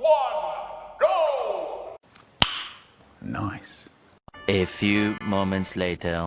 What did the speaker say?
one, go! Nice. A few moments later.